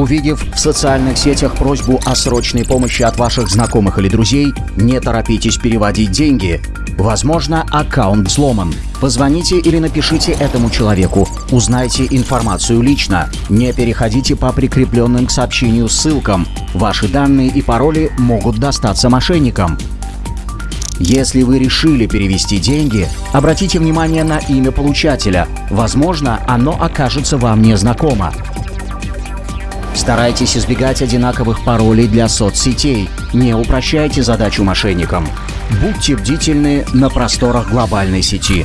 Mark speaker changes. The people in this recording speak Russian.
Speaker 1: Увидев в социальных сетях просьбу о срочной помощи от ваших знакомых или друзей, не торопитесь переводить деньги. Возможно, аккаунт взломан. Позвоните или напишите этому человеку. Узнайте информацию лично. Не переходите по прикрепленным к сообщению ссылкам. Ваши данные и пароли могут достаться мошенникам. Если вы решили перевести деньги, обратите внимание на имя получателя. Возможно, оно окажется вам незнакомо. Старайтесь избегать одинаковых паролей для соцсетей. Не упрощайте задачу мошенникам. Будьте бдительны на просторах глобальной сети.